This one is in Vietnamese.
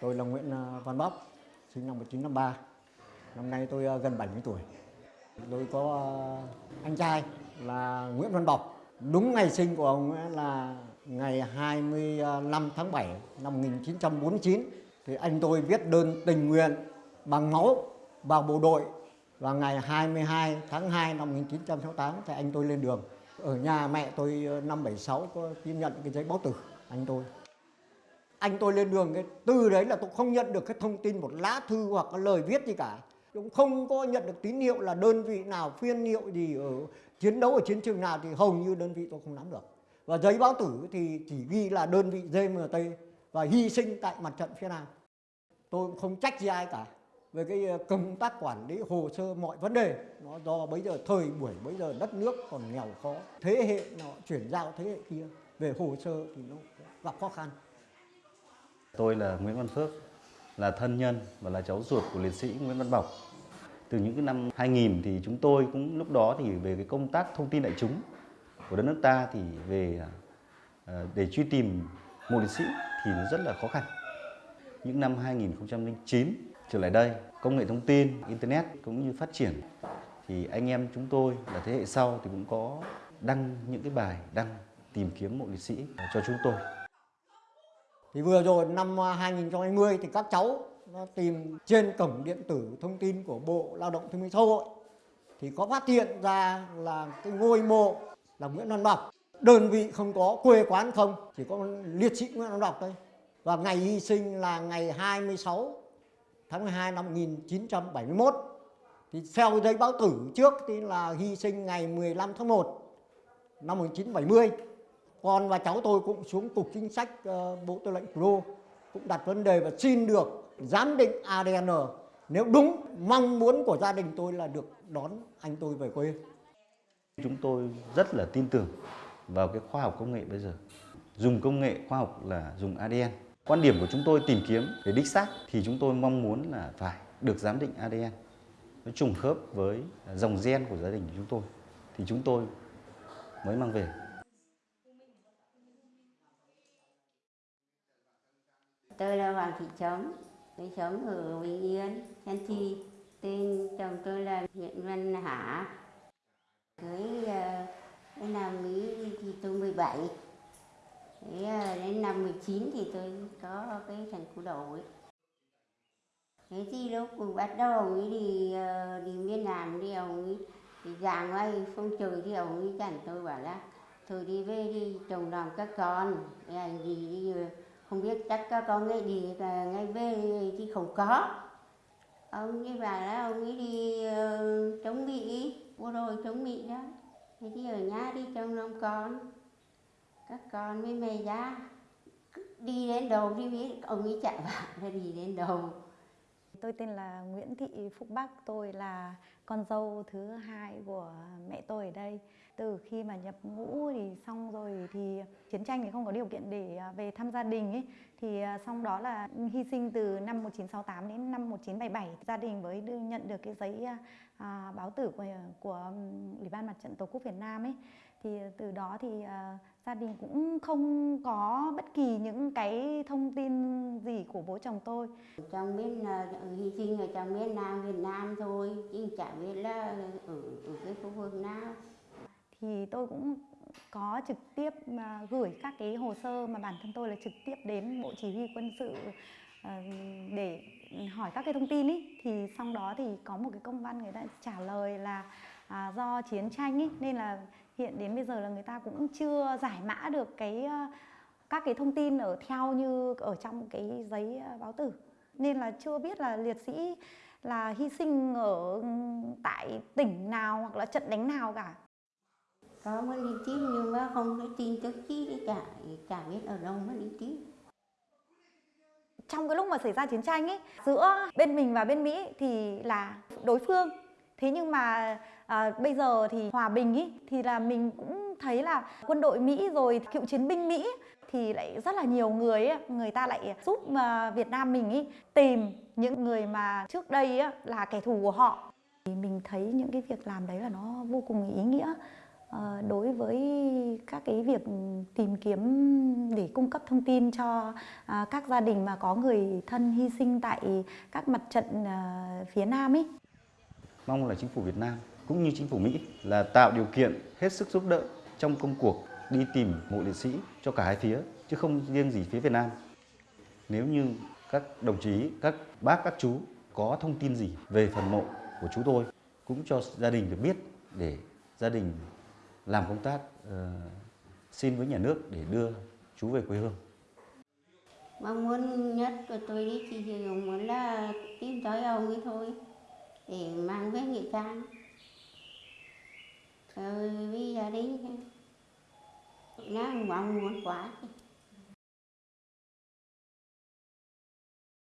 Tôi là Nguyễn à, Văn Bóc, sinh năm 1953. Năm nay tôi à, gần 70 tuổi. Tôi có à, anh trai là Nguyễn Văn Bọc. Đúng ngày sinh của ông ấy là ngày 25 tháng 7 năm 1949. Thì anh tôi viết đơn tình nguyện bằng máu vào bộ đội và ngày 22 tháng 2 năm 1968 thì anh tôi lên đường. Ở nhà mẹ tôi năm 76 có tiếp nhận cái giấy báo tử anh tôi. Anh tôi lên đường cái từ đấy là tôi không nhận được cái thông tin một lá thư hoặc cái lời viết gì cả. Cũng không có nhận được tín hiệu là đơn vị nào phiên hiệu gì ở chiến đấu ở chiến trường nào thì hầu như đơn vị tôi không nắm được. Và giấy báo tử thì chỉ ghi là đơn vị GMT và hy sinh tại mặt trận phía Nam. Tôi cũng không trách gì ai cả về cái ờ, công tác quản lý, hồ sơ mọi vấn đề nó do bây giờ thời buổi, bây giờ đất nước còn nghèo khó, thế hệ nó chuyển giao thế hệ kia về hồ sơ thì nó gặp khó khăn Tôi là Nguyễn Văn Phước, là thân nhân và là cháu ruột của liệt sĩ Nguyễn Văn Bọc. Từ những cái năm 2000 thì chúng tôi cũng lúc đó thì về cái công tác thông tin đại chúng của đất nước ta thì về à, để truy tìm một liệt sĩ thì nó rất là khó khăn. Những năm 2009 trở lại đây, công nghệ thông tin, internet cũng như phát triển thì anh em chúng tôi là thế hệ sau thì cũng có đăng những cái bài đăng tìm kiếm mộ liệt sĩ cho chúng tôi thì vừa rồi năm à, 2020 thì các cháu nó tìm trên cổng điện tử thông tin của Bộ Lao động Thương binh Xã hội. Thì có phát hiện ra là cái ngôi mộ là Nguyễn Văn Bọc. Đơn vị không có quê quán không, chỉ có liệt sĩ Nguyễn Văn Bọc thôi. Và ngày hy sinh là ngày 26 tháng 12 năm 1971 thì theo giấy báo tử trước thì là hy sinh ngày 15 tháng 1 năm 1970 con và cháu tôi cũng xuống cục chính sách uh, bộ tư lệnh thủ đô cũng đặt vấn đề và xin được giám định ADN nếu đúng mong muốn của gia đình tôi là được đón anh tôi về quê Chúng tôi rất là tin tưởng vào cái khoa học công nghệ bây giờ. Dùng công nghệ khoa học là dùng ADN. Quan điểm của chúng tôi tìm kiếm để đích xác thì chúng tôi mong muốn là phải được giám định ADN. Nó trùng khớp với dòng gen của gia đình của chúng tôi thì chúng tôi mới mang về. Tôi là Hoàng Thị Trống, tôi sống ở Bình Yên, Thanh Chi. Tên chồng tôi là Nguyễn Văn Hả. Cưới uh, đến năm Mỹ thì tôi 17. Thế uh, đến năm 19 thì tôi có cái thằng cụ ấy Thế thì lúc bắt đầu ông ấy đi uh, đi miền Nam đi ông ấy thì giảng ngay phong trời thì ông ấy chẳng tôi bảo là thôi đi về đi chồng làm các con anh gì đi uh, không biết chắc các con ấy đi là ngay về thì không có. Ông như vậy đó ông ấy đi uh, chống mỹ bộ đội chống mỹ đó. Thế thì ở nhà đi trông nom con. Các con với mẹ ra. Đi đến đâu đi biết ông ấy chạy vào là đi đến đâu Tôi tên là Nguyễn Thị Phúc Bắc, tôi là con dâu thứ hai của mẹ tôi ở đây. Từ khi mà nhập ngũ thì xong rồi thì chiến tranh thì không có điều kiện để à, về thăm gia đình ấy. Thì à, xong đó là hy sinh từ năm 1968 đến năm 1977. Gia đình mới đưa, nhận được cái giấy à, à, báo tử của, của Ủy ban Mặt trận Tổ quốc Việt Nam ấy. Thì từ đó thì à, gia đình cũng không có bất kỳ những cái thông tin gì của bố chồng tôi. trong bên là hy sinh ở trong miền Nam Việt Nam thôi chứ chả biết là ở ở cái khu vực nào thì tôi cũng có trực tiếp mà gửi các cái hồ sơ mà bản thân tôi là trực tiếp đến bộ chỉ huy quân sự Ờ, để hỏi các cái thông tin ý thì sau đó thì có một cái công văn người ta trả lời là à, do chiến tranh ý nên là hiện đến bây giờ là người ta cũng chưa giải mã được cái ờ, các cái thông tin ở theo như ở trong cái giấy ờ, báo tử. Nên là chưa biết là liệt sĩ là hy sinh ở ừ, tại tỉnh nào hoặc là trận đánh nào cả. Có mới đi tiếp nhưng mà không có tin tức chi cả chả biết ở đâu mới đi tiếp trong cái lúc mà xảy ra chiến tranh ấy giữa bên mình và bên Mỹ thì là đối phương. Thế nhưng mà à, bây giờ thì hòa bình ý thì là mình cũng thấy là quân đội Mỹ rồi cựu chiến binh Mỹ thì lại rất là nhiều người ấy, người ta lại giúp mà Việt Nam mình ý tìm những người mà trước đây á, là kẻ thù của họ. Thì mình thấy những cái việc làm đấy là nó vô cùng ý nghĩa. Ờ, đối với các cái việc tìm kiếm để cung cấp thông tin cho à, các gia đình mà có người thân hy sinh tại các mặt trận à, phía Nam ấy. Mong là chính phủ Việt Nam cũng như chính phủ Mỹ là tạo điều kiện hết sức giúp đỡ trong công cuộc đi tìm mộ liệt sĩ cho cả hai phía chứ không riêng gì phía Việt Nam. Nếu như các đồng chí, các bác, các chú có thông tin gì về phần mộ của chú tôi cũng cho gia đình được biết để gia đình làm công tác uh, xin với nhà nước để đưa chú về quê hương. mong muốn nhất của tôi đi chỉ chỉ muốn là tìm tới ông ấy thôi để mang về nghệ trang. Rồi với gia đình nó mong muốn quá.